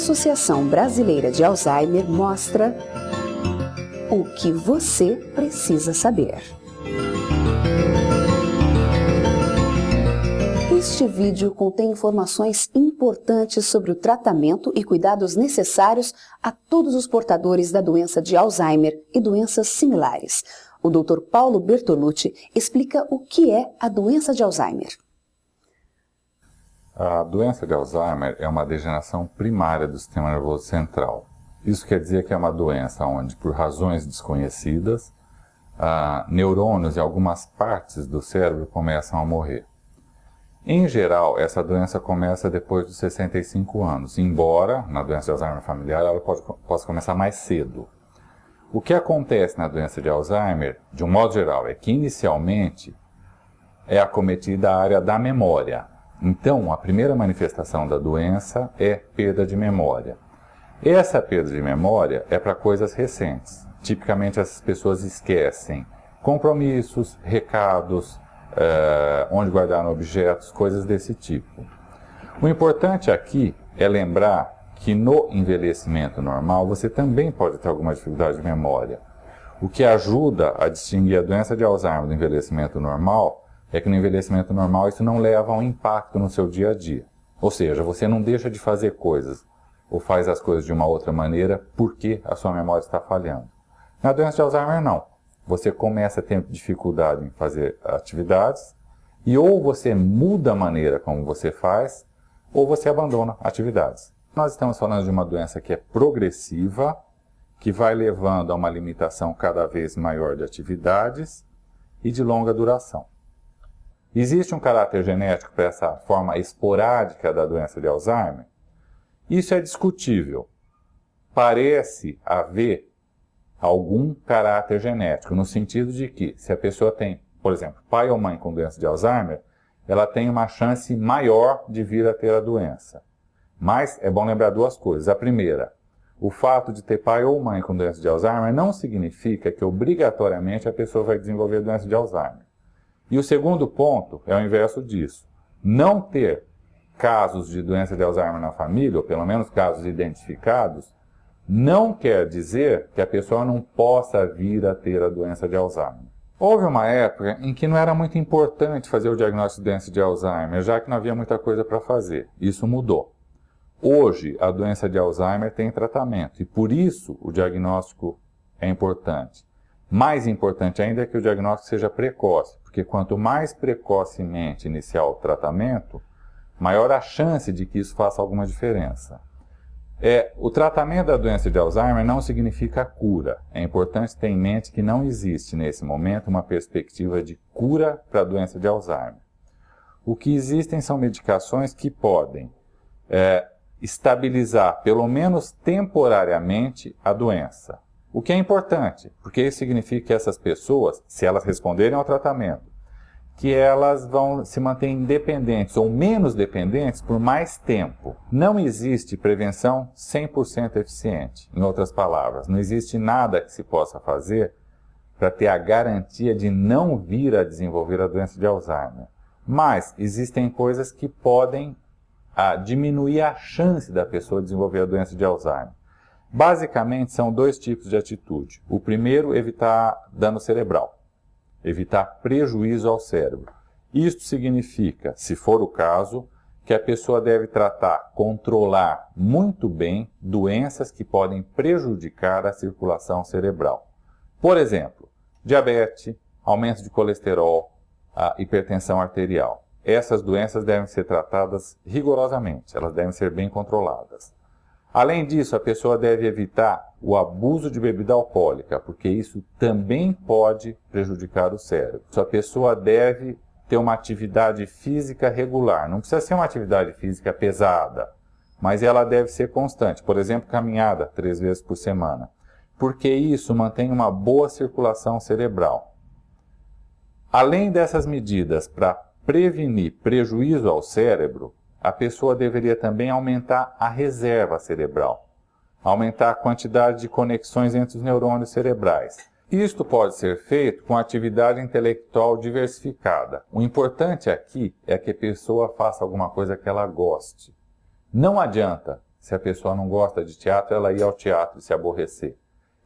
Associação Brasileira de Alzheimer mostra o que você precisa saber. Este vídeo contém informações importantes sobre o tratamento e cuidados necessários a todos os portadores da doença de Alzheimer e doenças similares. O Dr. Paulo Bertolucci explica o que é a doença de Alzheimer. A doença de Alzheimer é uma degeneração primária do sistema nervoso central. Isso quer dizer que é uma doença onde, por razões desconhecidas, neurônios e algumas partes do cérebro começam a morrer. Em geral, essa doença começa depois dos 65 anos, embora na doença de Alzheimer familiar ela pode, possa começar mais cedo. O que acontece na doença de Alzheimer, de um modo geral, é que inicialmente é acometida a área da memória. Então, a primeira manifestação da doença é perda de memória. Essa perda de memória é para coisas recentes. Tipicamente, essas pessoas esquecem compromissos, recados, é, onde guardaram objetos, coisas desse tipo. O importante aqui é lembrar que no envelhecimento normal você também pode ter alguma dificuldade de memória. O que ajuda a distinguir a doença de Alzheimer do envelhecimento normal é que no envelhecimento normal isso não leva a um impacto no seu dia a dia. Ou seja, você não deixa de fazer coisas ou faz as coisas de uma outra maneira porque a sua memória está falhando. Na doença de Alzheimer, não você começa a ter dificuldade em fazer atividades, e ou você muda a maneira como você faz, ou você abandona atividades. Nós estamos falando de uma doença que é progressiva, que vai levando a uma limitação cada vez maior de atividades e de longa duração. Existe um caráter genético para essa forma esporádica da doença de Alzheimer? Isso é discutível. Parece haver algum caráter genético, no sentido de que, se a pessoa tem, por exemplo, pai ou mãe com doença de Alzheimer, ela tem uma chance maior de vir a ter a doença. Mas é bom lembrar duas coisas. A primeira, o fato de ter pai ou mãe com doença de Alzheimer não significa que obrigatoriamente a pessoa vai desenvolver doença de Alzheimer. E o segundo ponto é o inverso disso. Não ter casos de doença de Alzheimer na família, ou pelo menos casos identificados, não quer dizer que a pessoa não possa vir a ter a doença de Alzheimer. Houve uma época em que não era muito importante fazer o diagnóstico de doença de Alzheimer, já que não havia muita coisa para fazer. Isso mudou. Hoje, a doença de Alzheimer tem tratamento e por isso o diagnóstico é importante. Mais importante ainda é que o diagnóstico seja precoce, porque quanto mais precocemente iniciar o tratamento, maior a chance de que isso faça alguma diferença. É, o tratamento da doença de Alzheimer não significa cura. É importante ter em mente que não existe, nesse momento, uma perspectiva de cura para a doença de Alzheimer. O que existem são medicações que podem é, estabilizar, pelo menos temporariamente, a doença. O que é importante, porque isso significa que essas pessoas, se elas responderem ao tratamento, que elas vão se manter independentes ou menos dependentes por mais tempo. Não existe prevenção 100% eficiente. Em outras palavras, não existe nada que se possa fazer para ter a garantia de não vir a desenvolver a doença de Alzheimer. Mas existem coisas que podem ah, diminuir a chance da pessoa desenvolver a doença de Alzheimer. Basicamente, são dois tipos de atitude. O primeiro, evitar dano cerebral evitar prejuízo ao cérebro. Isto significa, se for o caso, que a pessoa deve tratar, controlar muito bem doenças que podem prejudicar a circulação cerebral. Por exemplo, diabetes, aumento de colesterol, hipertensão arterial. Essas doenças devem ser tratadas rigorosamente, elas devem ser bem controladas. Além disso, a pessoa deve evitar o abuso de bebida alcoólica, porque isso também pode prejudicar o cérebro. A pessoa deve ter uma atividade física regular. Não precisa ser uma atividade física pesada, mas ela deve ser constante. Por exemplo, caminhada três vezes por semana. Porque isso mantém uma boa circulação cerebral. Além dessas medidas para prevenir prejuízo ao cérebro, a pessoa deveria também aumentar a reserva cerebral, aumentar a quantidade de conexões entre os neurônios cerebrais. Isto pode ser feito com atividade intelectual diversificada. O importante aqui é que a pessoa faça alguma coisa que ela goste. Não adianta Se a pessoa não gosta de teatro, ela ir ao teatro e se aborrecer.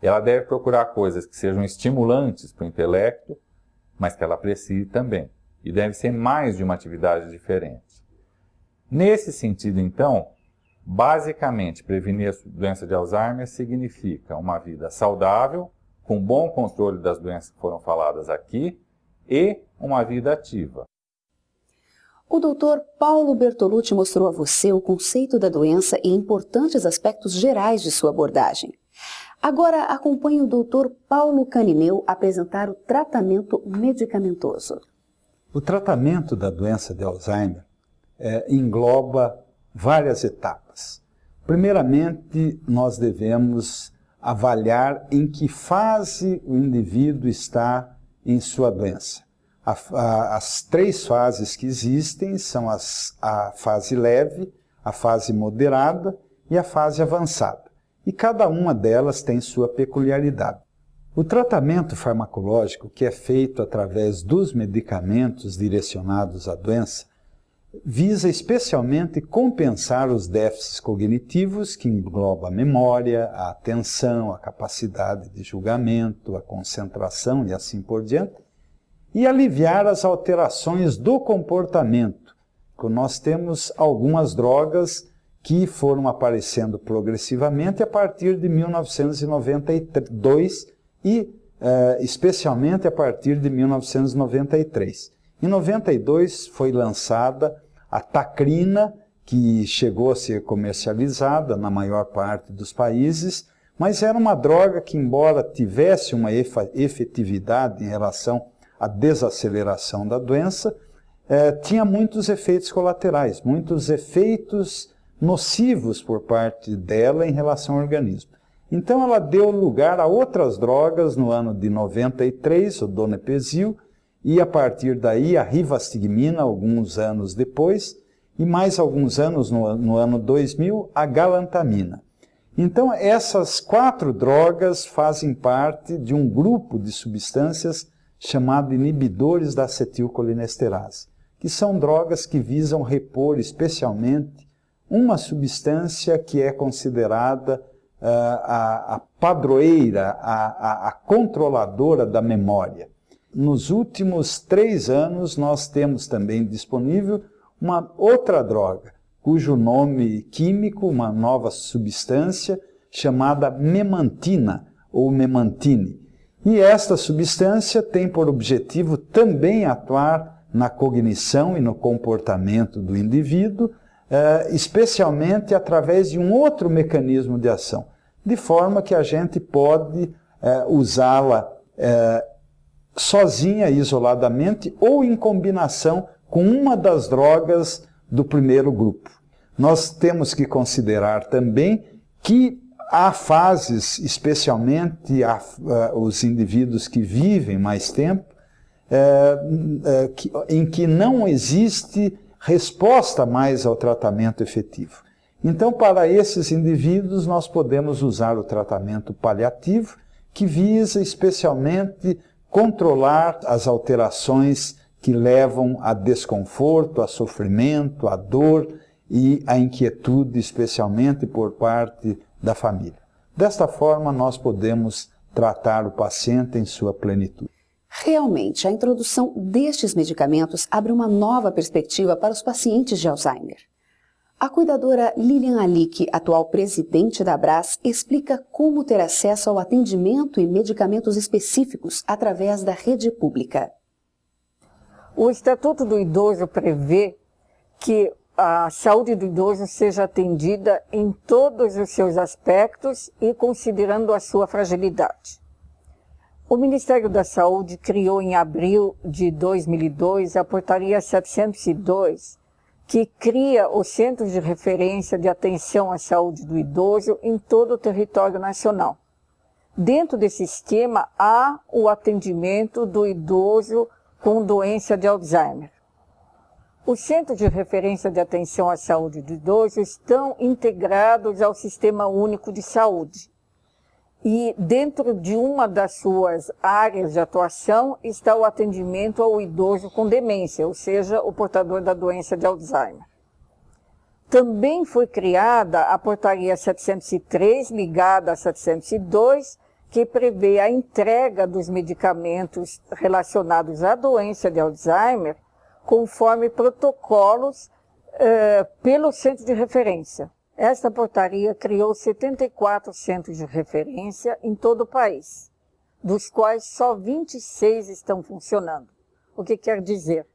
Ela deve procurar coisas que sejam estimulantes para o intelecto, mas que ela aprecie também. E deve ser mais de uma atividade diferente. Nesse sentido, então, basicamente, prevenir a doença de Alzheimer significa uma vida saudável, com bom controle das doenças que foram faladas aqui, e uma vida ativa. O doutor Paulo Bertolucci mostrou a você o conceito da doença e importantes aspectos gerais de sua abordagem. Agora acompanhe o doutor Paulo Canineu apresentar o tratamento medicamentoso. O tratamento da doença de Alzheimer é, engloba várias etapas. Primeiramente, nós devemos avaliar em que fase o indivíduo está em sua doença. A, a, as três fases que existem são as, a fase leve, a fase moderada e a fase avançada. E cada uma delas tem sua peculiaridade. O tratamento farmacológico, que é feito através dos medicamentos direcionados à doença, visa especialmente compensar os déficits cognitivos que engloba a memória, a atenção, a capacidade de julgamento, a concentração e assim por diante, e aliviar as alterações do comportamento. Nós temos algumas drogas que foram aparecendo progressivamente a partir de 1992 e eh, especialmente a partir de 1993. Em 92 foi lançada a tacrina, que chegou a ser comercializada na maior parte dos países, mas era uma droga que, embora tivesse uma efetividade em relação a desaceleração da doença, eh, tinha muitos efeitos colaterais, muitos efeitos nocivos por parte dela em relação ao organismo. Então ela deu lugar a outras drogas no ano de 93, o donepezil, e a partir daí a rivastigmina, alguns anos depois, e mais alguns anos no, no ano 2000, a galantamina. Então essas quatro drogas fazem parte de um grupo de substâncias chamado inibidores da acetilcolinesterase, que são drogas que visam repor especialmente uma substância que é considerada uh, a, a, padroeira, a, a, a controladora da memória. Nos últimos três anos, nós temos também disponível uma outra droga, cujo nome químico, uma nova substância, chamada memantina ou memantine, e esta substância tem por objetivo também atuar na cognição e no comportamento do indivíduo, eh, especialmente através de um outro mecanismo de ação, de forma que a gente pode eh, usá-la eh, sozinha, isoladamente, ou em combinação com uma das drogas do primeiro grupo. Nós temos que considerar também que há fases, especialmente há, uh, os indivíduos que vivem mais tempo, uh, uh, que, em que não existe resposta mais ao tratamento efetivo. Então, para esses indivíduos, nós podemos usar o tratamento paliativo, que visa especialmente controlar as alterações que levam a desconforto, a sofrimento, a dor e a inquietude, especialmente por parte da família. Desta forma, nós podemos tratar o paciente em sua plenitude. Realmente, a introdução destes medicamentos abre uma nova perspectiva para os pacientes de Alzheimer. A cuidadora Lilian Alick, atual presidente da Abras, explica como ter acesso ao atendimento e medicamentos específicos através da rede pública. O Estatuto do Idoso prevê que a saúde do idoso seja atendida em todos os seus aspectos e considerando a sua fragilidade. O Ministério da Saúde criou em abril de 2002 a Portaria 702, que cria os Centros de Referência de Atenção à Saúde do Idoso em todo o território nacional. Dentro desse esquema há o atendimento do idoso com doença de Alzheimer. Os Centros de Referência de Atenção à Saúde do Idoso estão integrados ao Sistema Único de Saúde. E dentro de uma das suas áreas de atuação está o atendimento ao idoso com demência, ou seja, o portador da doença de Alzheimer. Também foi criada a portaria 703, ligada a 702, que prevê a entrega dos medicamentos relacionados à doença de Alzheimer conforme protocolos eh, pelo centro de referência. Esta portaria criou 74 centros de referência em todo o país, dos quais só 26 estão funcionando. O que quer dizer?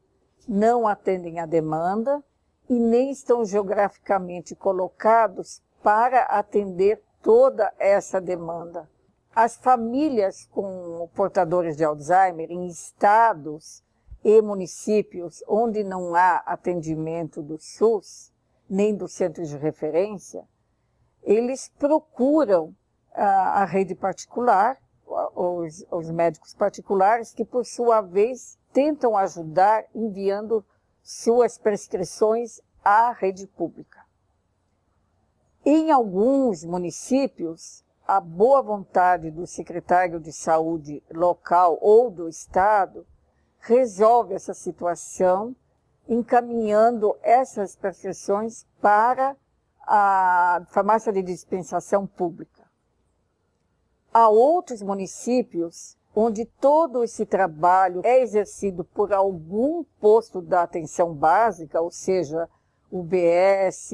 Não atendem à demanda e nem estão geograficamente colocados para atender toda essa demanda. As famílias com portadores de Alzheimer em estados e municípios onde não há atendimento do SUS, nem do centro de referência, eles procuram a, a rede particular, os, os médicos particulares, que por sua vez tentam ajudar enviando suas prescrições à rede pública. Em alguns municípios, a boa vontade do secretário de saúde local ou do estado resolve essa situação encaminhando essas prescrições para a farmácia de dispensação pública. Há outros municípios onde todo esse trabalho é exercido por algum posto da atenção básica, ou seja, UBS,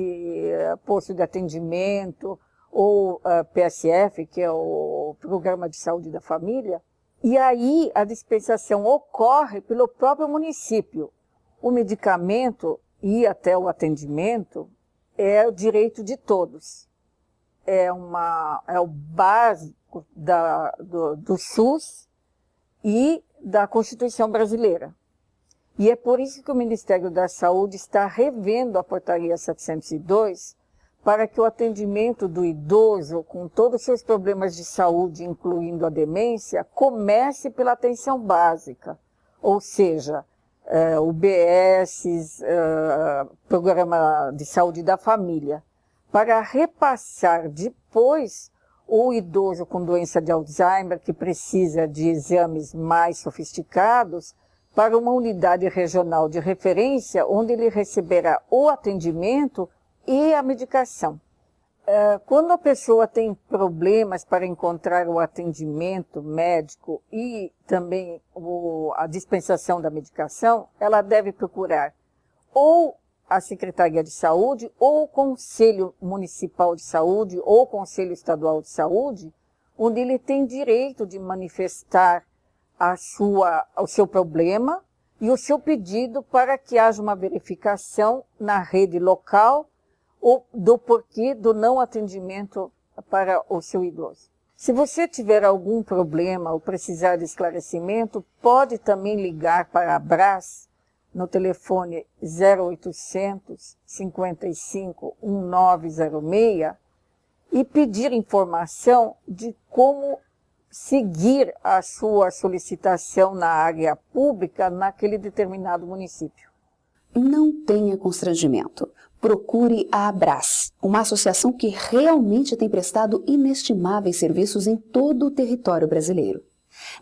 posto de atendimento, ou eh, PSF, que é o Programa de Saúde da Família, e aí a dispensação ocorre pelo próprio município. O medicamento e até o atendimento é o direito de todos. É, uma, é o básico da, do, do SUS e da Constituição brasileira. E é por isso que o Ministério da Saúde está revendo a portaria 702 para que o atendimento do idoso, com todos os seus problemas de saúde, incluindo a demência, comece pela atenção básica, ou seja, é, UBS, é, Programa de Saúde da Família, para repassar depois o idoso com doença de Alzheimer, que precisa de exames mais sofisticados, para uma unidade regional de referência, onde ele receberá o atendimento e a medicação. É, quando a pessoa tem problemas para encontrar o atendimento médico e também a dispensação da medicação, ela deve procurar ou a Secretaria de Saúde, ou o Conselho Municipal de Saúde, ou o Conselho Estadual de Saúde, onde ele tem direito de manifestar a sua, o seu problema e o seu pedido para que haja uma verificação na rede local do porquê do não atendimento para o seu idoso. Se você tiver algum problema ou precisar de esclarecimento, pode também ligar para a Brás no telefone 0800 55 1906 e pedir informação de como seguir a sua solicitação na área pública naquele determinado município. Não tenha constrangimento procure a Abras, uma associação que realmente tem prestado inestimáveis serviços em todo o território brasileiro.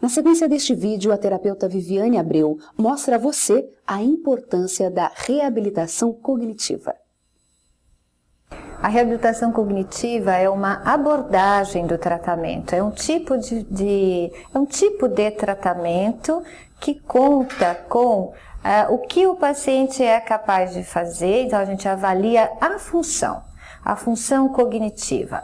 Na sequência deste vídeo, a terapeuta Viviane Abreu mostra a você a importância da reabilitação cognitiva. A reabilitação cognitiva é uma abordagem do tratamento, é um tipo de, de é um tipo de tratamento que conta com uh, o que o paciente é capaz de fazer, então a gente avalia a função, a função cognitiva.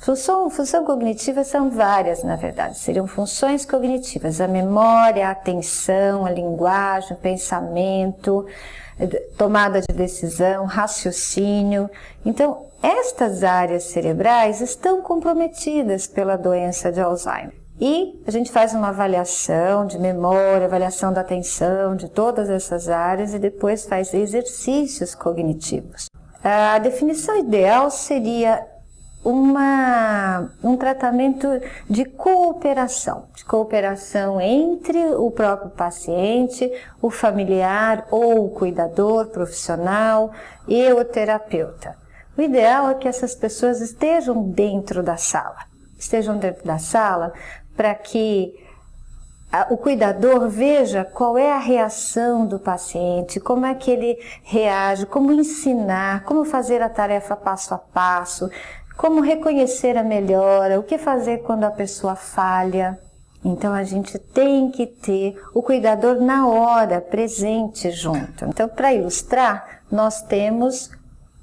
Função, função cognitiva são várias, na verdade, seriam funções cognitivas, a memória, a atenção, a linguagem, o pensamento, tomada de decisão, raciocínio. Então, estas áreas cerebrais estão comprometidas pela doença de Alzheimer. E a gente faz uma avaliação de memória, avaliação da atenção, de todas essas áreas e depois faz exercícios cognitivos. A definição ideal seria uma, um tratamento de cooperação, de cooperação entre o próprio paciente, o familiar ou o cuidador profissional e o terapeuta. O ideal é que essas pessoas estejam dentro da sala, estejam dentro da sala para que o cuidador veja qual é a reação do paciente, como é que ele reage, como ensinar, como fazer a tarefa passo a passo, como reconhecer a melhora, o que fazer quando a pessoa falha. Então a gente tem que ter o cuidador na hora, presente junto. Então, para ilustrar, nós temos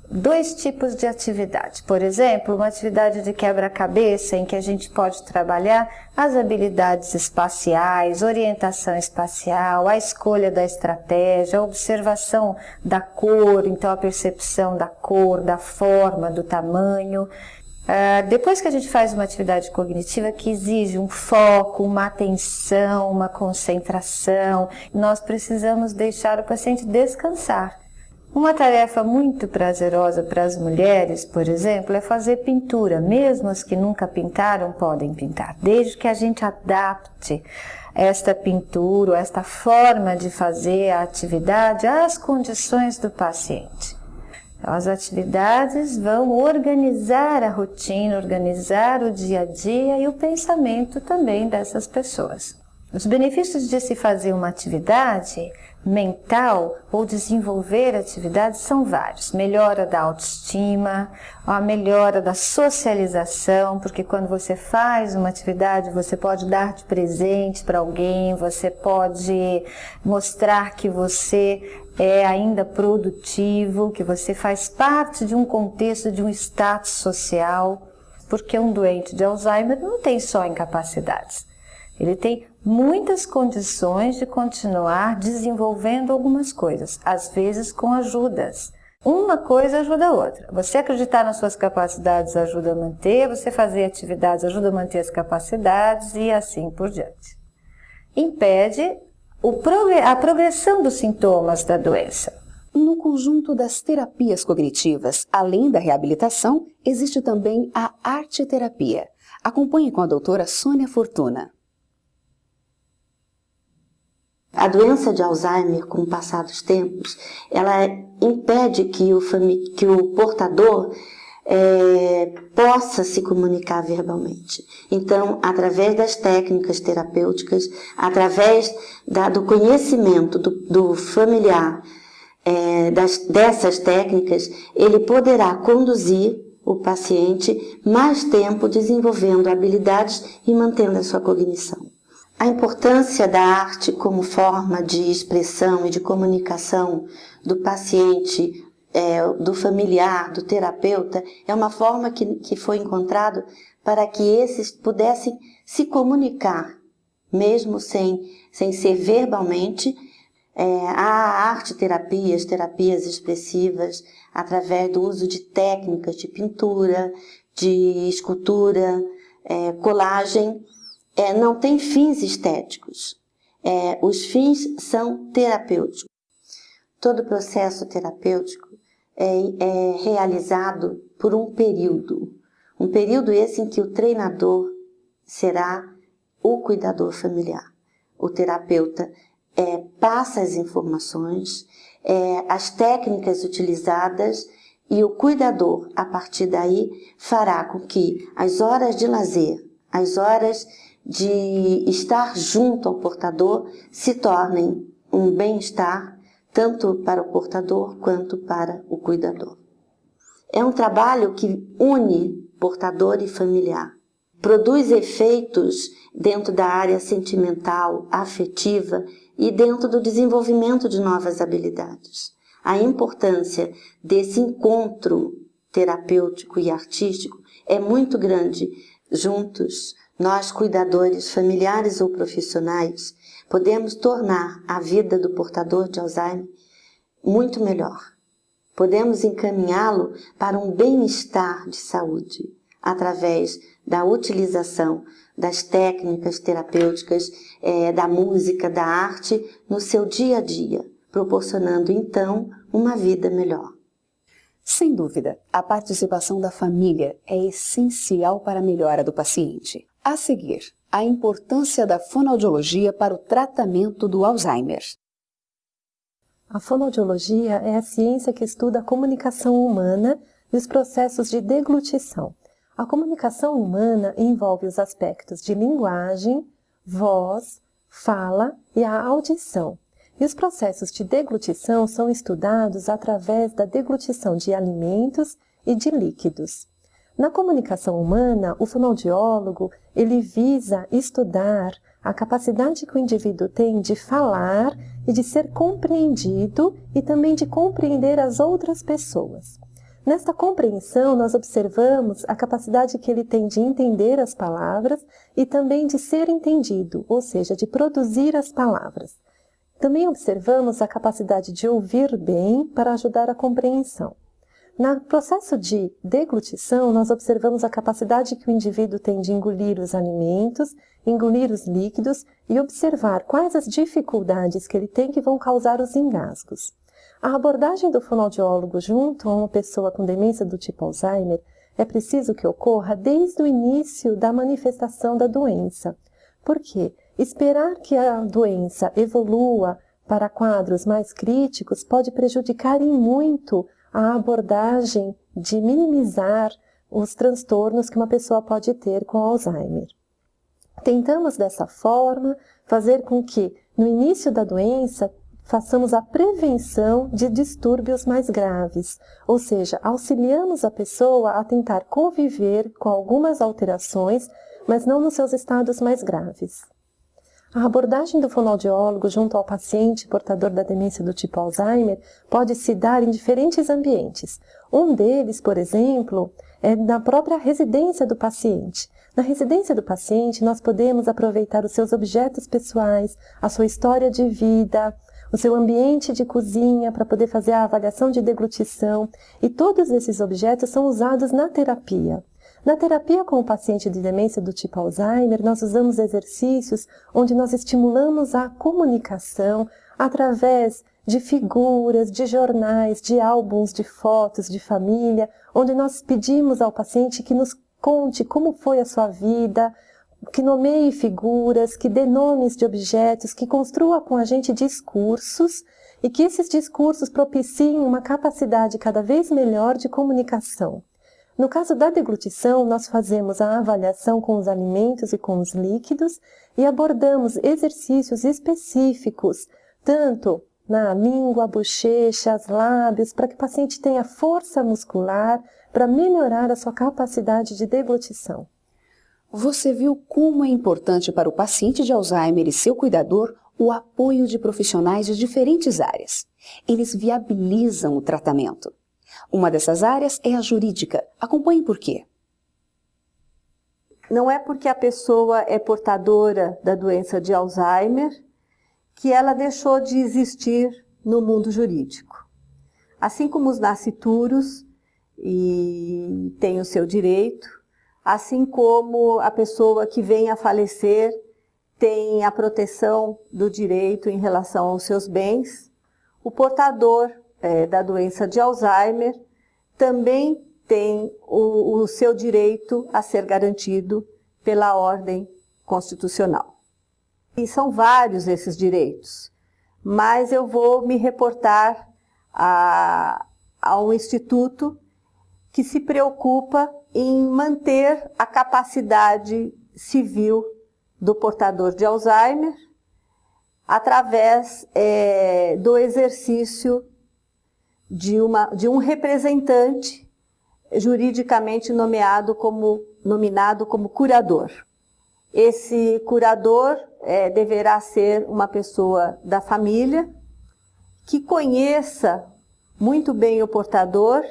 dois tipos de atividade. Por exemplo, uma atividade de quebra-cabeça em que a gente pode trabalhar as habilidades espaciais, orientação espacial, a escolha da estratégia, a observação da cor, então a percepção da cor, da forma, do tamanho. Uh, depois que a gente faz uma atividade cognitiva que exige um foco, uma atenção, uma concentração, nós precisamos deixar o paciente descansar. Uma tarefa muito prazerosa para as mulheres, por exemplo, é fazer pintura. Mesmo as que nunca pintaram podem pintar, desde que a gente adapte esta pintura, esta forma de fazer a atividade às condições do paciente. Então, as atividades vão organizar a rotina, organizar o dia a dia e o pensamento também dessas pessoas. Os benefícios de se fazer uma atividade mental ou desenvolver atividades são vários. Melhora da autoestima, a melhora da socialização, porque quando você faz uma atividade, você pode dar de presente para alguém, você pode mostrar que você é ainda produtivo, que você faz parte de um contexto, de um status social, porque um doente de Alzheimer não tem só incapacidades. Ele tem muitas condições de continuar desenvolvendo algumas coisas, às vezes com ajudas. Uma coisa ajuda a outra. Você acreditar nas suas capacidades ajuda a manter, você fazer atividades ajuda a manter as capacidades e assim por diante. Impede a progressão dos sintomas da doença. No conjunto das terapias cognitivas, além da reabilitação, existe também a arte-terapia. Acompanhe com a doutora Sônia Fortuna. A doença de Alzheimer, com o passar dos tempos, ela impede que o, que o portador é, possa se comunicar verbalmente. Então, através das técnicas terapêuticas, através da, do conhecimento do, do familiar é, das, dessas técnicas, ele poderá conduzir o paciente mais tempo desenvolvendo habilidades e mantendo a sua cognição. A importância da arte como forma de expressão e de comunicação do paciente, é, do familiar, do terapeuta, é uma forma que, que foi encontrado para que esses pudessem se comunicar, mesmo sem, sem ser verbalmente. É, há arte-terapias, terapias expressivas, através do uso de técnicas de pintura, de escultura, é, colagem, é, não tem fins estéticos. É, os fins são terapêuticos. Todo processo terapêutico é, é realizado por um período. Um período esse em que o treinador será o cuidador familiar. O terapeuta é, passa as informações, é, as técnicas utilizadas e o cuidador, a partir daí, fará com que as horas de lazer, as horas de estar junto ao portador se tornem um bem-estar tanto para o portador quanto para o cuidador. É um trabalho que une portador e familiar, produz efeitos dentro da área sentimental, afetiva e dentro do desenvolvimento de novas habilidades. A importância desse encontro terapêutico e artístico é muito grande. Juntos, nós, cuidadores familiares ou profissionais, podemos tornar a vida do portador de Alzheimer muito melhor. Podemos encaminhá-lo para um bem-estar de saúde através da utilização das técnicas terapêuticas, é, da música, da arte no seu dia a dia, proporcionando então uma vida melhor. Sem dúvida, a participação da família é essencial para a melhora do paciente. A seguir, a importância da fonoaudiologia para o tratamento do Alzheimer. A fonoaudiologia é a ciência que estuda a comunicação humana e os processos de deglutição. A comunicação humana envolve os aspectos de linguagem, voz, fala e a audição. E os processos de deglutição são estudados através da deglutição de alimentos e de líquidos. Na comunicação humana, o fonoaudiólogo ele visa estudar a capacidade que o indivíduo tem de falar e de ser compreendido e também de compreender as outras pessoas. Nesta compreensão, nós observamos a capacidade que ele tem de entender as palavras e também de ser entendido, ou seja, de produzir as palavras. Também observamos a capacidade de ouvir bem para ajudar a compreensão. No processo de deglutição, nós observamos a capacidade que o indivíduo tem de engolir os alimentos, engolir os líquidos e observar quais as dificuldades que ele tem que vão causar os engasgos. A abordagem do fonoaudiólogo junto a uma pessoa com demência do tipo Alzheimer é preciso que ocorra desde o início da manifestação da doença. Por quê? Esperar que a doença evolua para quadros mais críticos pode prejudicar em muito a abordagem de minimizar os transtornos que uma pessoa pode ter com Alzheimer. Tentamos dessa forma fazer com que no início da doença façamos a prevenção de distúrbios mais graves, ou seja, auxiliamos a pessoa a tentar conviver com algumas alterações, mas não nos seus estados mais graves. A abordagem do fonoaudiólogo junto ao paciente portador da demência do tipo Alzheimer pode se dar em diferentes ambientes. Um deles, por exemplo, é na própria residência do paciente. Na residência do paciente, nós podemos aproveitar os seus objetos pessoais, a sua história de vida, o seu ambiente de cozinha para poder fazer a avaliação de deglutição e todos esses objetos são usados na terapia. Na terapia com o paciente de demência do tipo Alzheimer, nós usamos exercícios onde nós estimulamos a comunicação através de figuras, de jornais, de álbuns de fotos de família, onde nós pedimos ao paciente que nos conte como foi a sua vida, que nomeie figuras, que dê nomes de objetos, que construa com a gente discursos e que esses discursos propiciem uma capacidade cada vez melhor de comunicação. No caso da deglutição, nós fazemos a avaliação com os alimentos e com os líquidos e abordamos exercícios específicos, tanto na língua, bochechas, lábios, para que o paciente tenha força muscular para melhorar a sua capacidade de deglutição. Você viu como é importante para o paciente de Alzheimer e seu cuidador o apoio de profissionais de diferentes áreas. Eles viabilizam o tratamento. Uma dessas áreas é a jurídica. Acompanhe por quê. Não é porque a pessoa é portadora da doença de Alzheimer que ela deixou de existir no mundo jurídico. Assim como os nascituros e tem o seu direito, assim como a pessoa que vem a falecer tem a proteção do direito em relação aos seus bens, o portador é, da doença de Alzheimer também tem o, o seu direito a ser garantido pela ordem constitucional. E são vários esses direitos, mas eu vou me reportar a, a um instituto que se preocupa em manter a capacidade civil do portador de Alzheimer através é, do exercício de, uma, de um representante juridicamente nomeado como, nominado como curador. Esse curador é, deverá ser uma pessoa da família que conheça muito bem o portador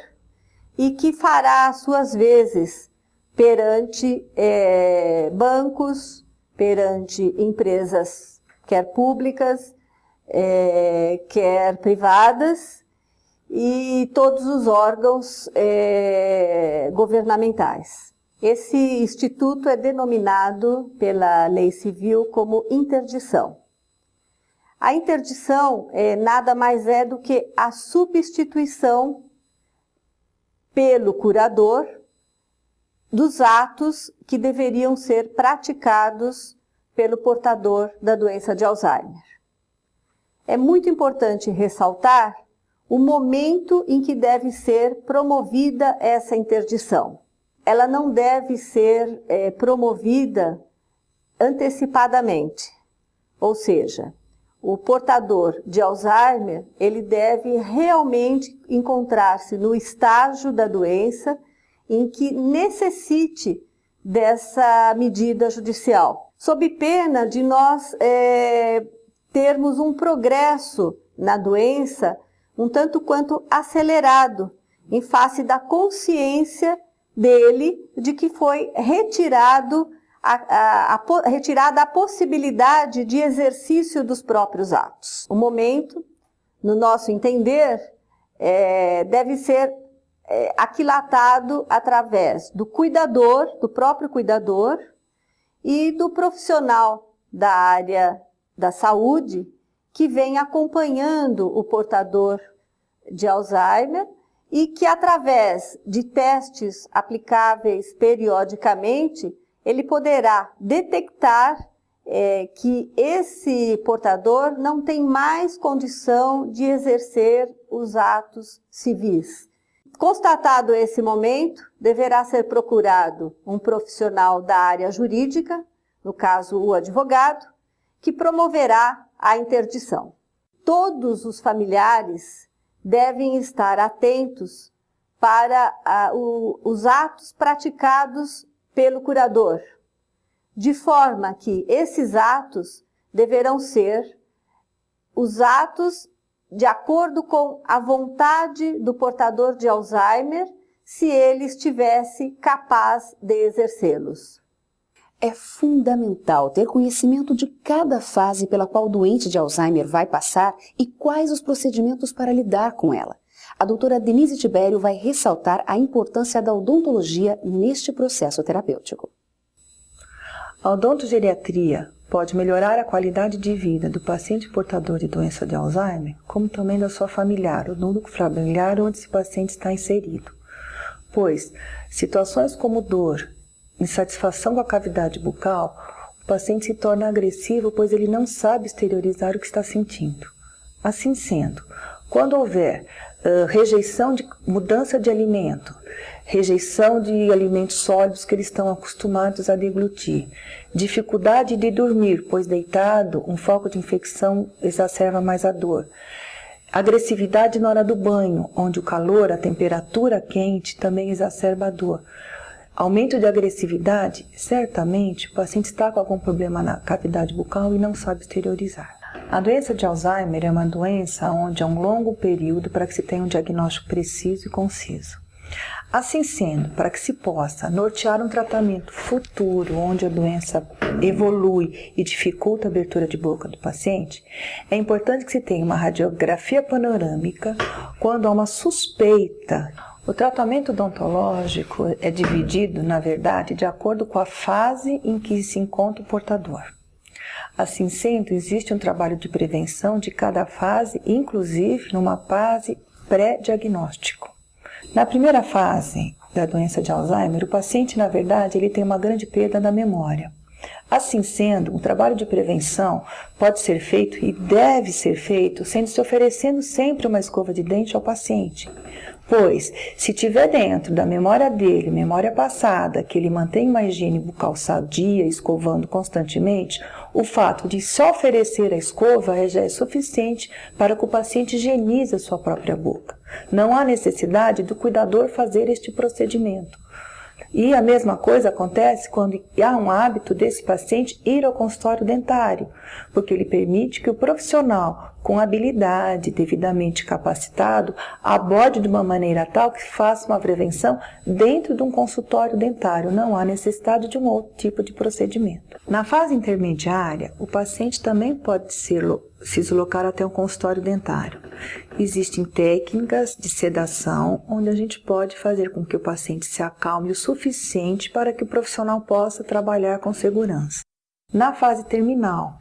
e que fará as suas vezes perante é, bancos, perante empresas, quer públicas, é, quer privadas, e todos os órgãos é, governamentais. Esse instituto é denominado pela lei civil como interdição. A interdição é, nada mais é do que a substituição pelo curador dos atos que deveriam ser praticados pelo portador da doença de Alzheimer. É muito importante ressaltar o momento em que deve ser promovida essa interdição. Ela não deve ser é, promovida antecipadamente. Ou seja, o portador de Alzheimer, ele deve realmente encontrar-se no estágio da doença em que necessite dessa medida judicial, sob pena de nós é, termos um progresso na doença um tanto quanto acelerado, em face da consciência dele de que foi retirado a, a, a, retirada a possibilidade de exercício dos próprios atos. O momento, no nosso entender, é, deve ser é, aquilatado através do cuidador, do próprio cuidador e do profissional da área da saúde que vem acompanhando o portador de Alzheimer e que através de testes aplicáveis periodicamente, ele poderá detectar é, que esse portador não tem mais condição de exercer os atos civis. Constatado esse momento, deverá ser procurado um profissional da área jurídica, no caso o advogado, que promoverá a interdição. Todos os familiares devem estar atentos para ah, o, os atos praticados pelo curador, de forma que esses atos deverão ser os atos de acordo com a vontade do portador de Alzheimer, se ele estivesse capaz de exercê-los. É fundamental ter conhecimento de cada fase pela qual o doente de Alzheimer vai passar e quais os procedimentos para lidar com ela. A doutora Denise Tibério vai ressaltar a importância da odontologia neste processo terapêutico. A odontogeriatria pode melhorar a qualidade de vida do paciente portador de doença de Alzheimer, como também da sua familiar, o núcleo familiar onde esse paciente está inserido. Pois, situações como dor, insatisfação com a cavidade bucal, o paciente se torna agressivo pois ele não sabe exteriorizar o que está sentindo. Assim sendo, quando houver uh, rejeição de mudança de alimento, rejeição de alimentos sólidos que eles estão acostumados a deglutir, dificuldade de dormir, pois deitado um foco de infecção exacerba mais a dor, agressividade na hora do banho, onde o calor, a temperatura quente também exacerba a dor. Aumento de agressividade, certamente o paciente está com algum problema na cavidade bucal e não sabe exteriorizar. A doença de Alzheimer é uma doença onde há um longo período para que se tenha um diagnóstico preciso e conciso. Assim sendo, para que se possa nortear um tratamento futuro onde a doença evolui e dificulta a abertura de boca do paciente, é importante que se tenha uma radiografia panorâmica quando há uma suspeita o tratamento odontológico é dividido, na verdade, de acordo com a fase em que se encontra o portador. Assim sendo, existe um trabalho de prevenção de cada fase, inclusive numa fase pré-diagnóstico. Na primeira fase da doença de Alzheimer, o paciente, na verdade, ele tem uma grande perda da memória. Assim sendo, um trabalho de prevenção pode ser feito e deve ser feito sendo se oferecendo sempre uma escova de dente ao paciente, Pois, se tiver dentro da memória dele, memória passada, que ele mantém uma higiene bucal sadia, escovando constantemente, o fato de só oferecer a escova já é suficiente para que o paciente higienize a sua própria boca. Não há necessidade do cuidador fazer este procedimento. E a mesma coisa acontece quando há um hábito desse paciente ir ao consultório dentário, porque ele permite que o profissional com habilidade, devidamente capacitado, aborde de uma maneira tal que faça uma prevenção dentro de um consultório dentário. Não há necessidade de um outro tipo de procedimento. Na fase intermediária, o paciente também pode ser se deslocar até um consultório dentário. Existem técnicas de sedação onde a gente pode fazer com que o paciente se acalme o suficiente para que o profissional possa trabalhar com segurança. Na fase terminal,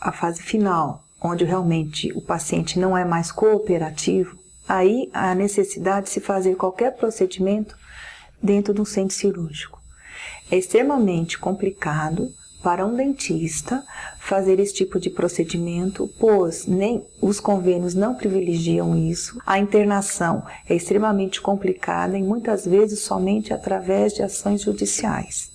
a fase final, onde realmente o paciente não é mais cooperativo, aí há necessidade de se fazer qualquer procedimento dentro de um centro cirúrgico. É extremamente complicado para um dentista fazer esse tipo de procedimento, pois nem os convênios não privilegiam isso. A internação é extremamente complicada e muitas vezes somente através de ações judiciais.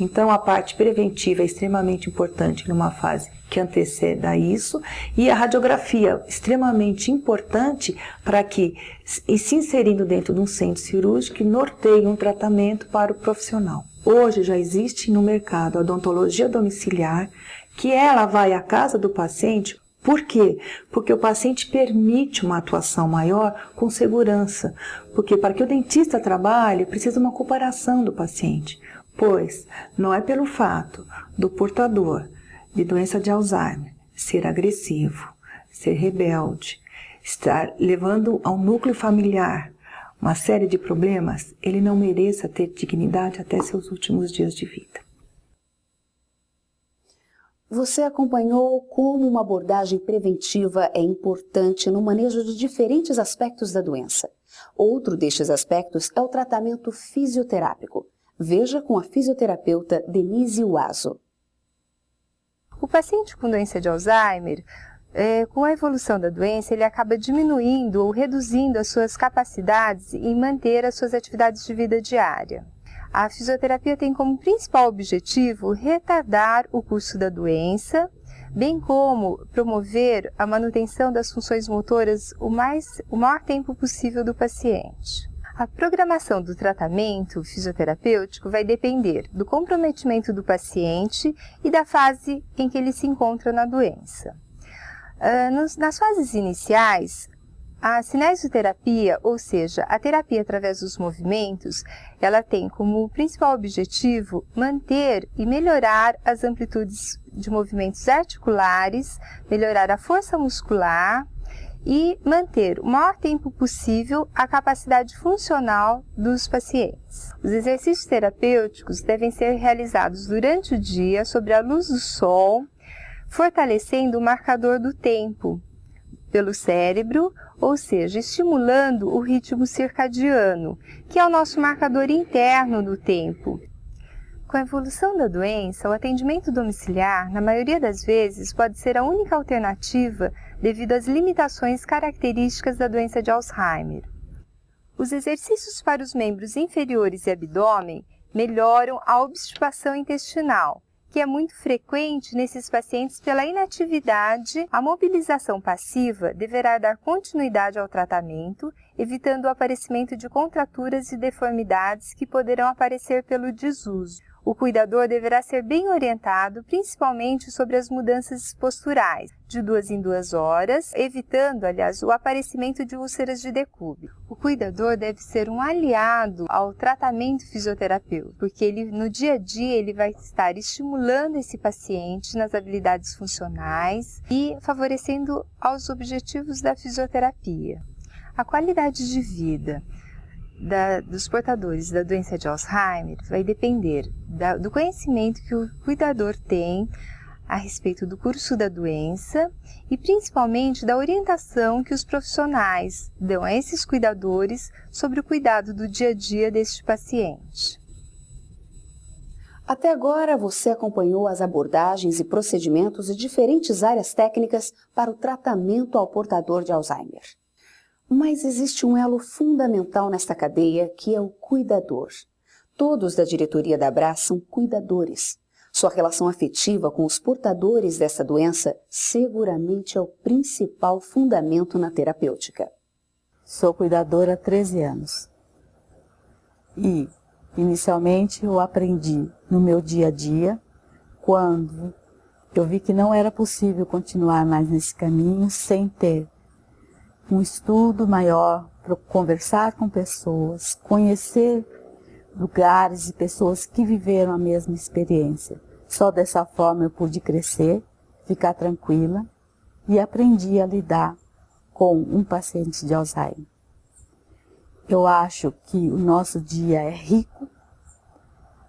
Então, a parte preventiva é extremamente importante numa fase que antecede a isso, e a radiografia extremamente importante para que, e se inserindo dentro de um centro cirúrgico, norteie um tratamento para o profissional. Hoje já existe no mercado a odontologia domiciliar, que ela vai à casa do paciente por quê? Porque o paciente permite uma atuação maior com segurança. Porque para que o dentista trabalhe, precisa uma cooperação do paciente. Pois não é pelo fato do portador de doença de Alzheimer ser agressivo, ser rebelde, estar levando ao núcleo familiar uma série de problemas, ele não mereça ter dignidade até seus últimos dias de vida. Você acompanhou como uma abordagem preventiva é importante no manejo de diferentes aspectos da doença. Outro destes aspectos é o tratamento fisioterápico. Veja com a fisioterapeuta Denise Uazo. O paciente com doença de Alzheimer, é, com a evolução da doença, ele acaba diminuindo ou reduzindo as suas capacidades em manter as suas atividades de vida diária. A fisioterapia tem como principal objetivo retardar o curso da doença, bem como promover a manutenção das funções motoras o, mais, o maior tempo possível do paciente. A programação do tratamento fisioterapêutico vai depender do comprometimento do paciente e da fase em que ele se encontra na doença. Uh, nas fases iniciais, a cinesioterapia, ou seja, a terapia através dos movimentos, ela tem como principal objetivo manter e melhorar as amplitudes de movimentos articulares, melhorar a força muscular e manter o maior tempo possível a capacidade funcional dos pacientes. Os exercícios terapêuticos devem ser realizados durante o dia sobre a luz do sol, fortalecendo o marcador do tempo pelo cérebro ou seja, estimulando o ritmo circadiano, que é o nosso marcador interno do tempo. Com a evolução da doença, o atendimento domiciliar, na maioria das vezes, pode ser a única alternativa devido às limitações características da doença de Alzheimer. Os exercícios para os membros inferiores e abdômen melhoram a obstipação intestinal, que é muito frequente nesses pacientes pela inatividade, a mobilização passiva deverá dar continuidade ao tratamento, evitando o aparecimento de contraturas e deformidades que poderão aparecer pelo desuso. O cuidador deverá ser bem orientado, principalmente sobre as mudanças posturais, de duas em duas horas, evitando, aliás, o aparecimento de úlceras de decúbito. O cuidador deve ser um aliado ao tratamento fisioterapêutico, porque ele, no dia a dia ele vai estar estimulando esse paciente nas habilidades funcionais e favorecendo aos objetivos da fisioterapia. A qualidade de vida da, dos portadores da doença de Alzheimer vai depender da, do conhecimento que o cuidador tem a respeito do curso da doença e principalmente da orientação que os profissionais dão a esses cuidadores sobre o cuidado do dia a dia deste paciente. Até agora você acompanhou as abordagens e procedimentos de diferentes áreas técnicas para o tratamento ao portador de Alzheimer. Mas existe um elo fundamental nesta cadeia que é o cuidador. Todos da diretoria da Abra são cuidadores. Sua relação afetiva com os portadores dessa doença seguramente é o principal fundamento na terapêutica. Sou cuidadora há 13 anos. E, inicialmente, eu aprendi no meu dia a dia, quando eu vi que não era possível continuar mais nesse caminho sem ter um estudo maior, para conversar com pessoas, conhecer lugares e pessoas que viveram a mesma experiência. Só dessa forma eu pude crescer, ficar tranquila e aprendi a lidar com um paciente de Alzheimer. Eu acho que o nosso dia é rico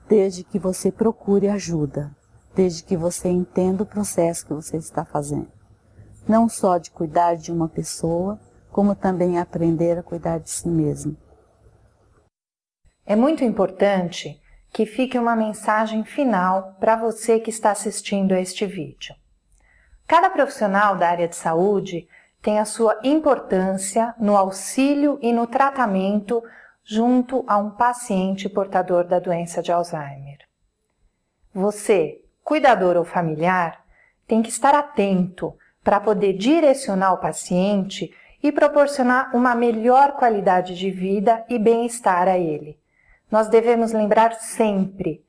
desde que você procure ajuda, desde que você entenda o processo que você está fazendo. Não só de cuidar de uma pessoa, como também aprender a cuidar de si mesmo. É muito importante que fique uma mensagem final para você que está assistindo a este vídeo. Cada profissional da área de saúde tem a sua importância no auxílio e no tratamento junto a um paciente portador da doença de Alzheimer. Você, cuidador ou familiar, tem que estar atento para poder direcionar o paciente e proporcionar uma melhor qualidade de vida e bem-estar a ele. Nós devemos lembrar sempre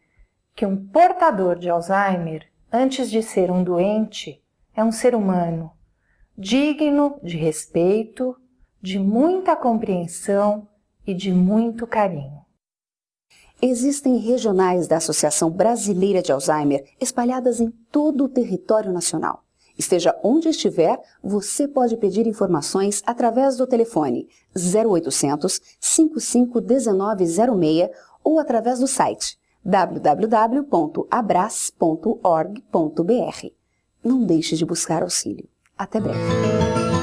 que um portador de Alzheimer, antes de ser um doente, é um ser humano, digno de respeito, de muita compreensão e de muito carinho. Existem regionais da Associação Brasileira de Alzheimer espalhadas em todo o território nacional. Esteja onde estiver, você pode pedir informações através do telefone 0800 551906 ou através do site www.abras.org.br. Não deixe de buscar auxílio. Até breve.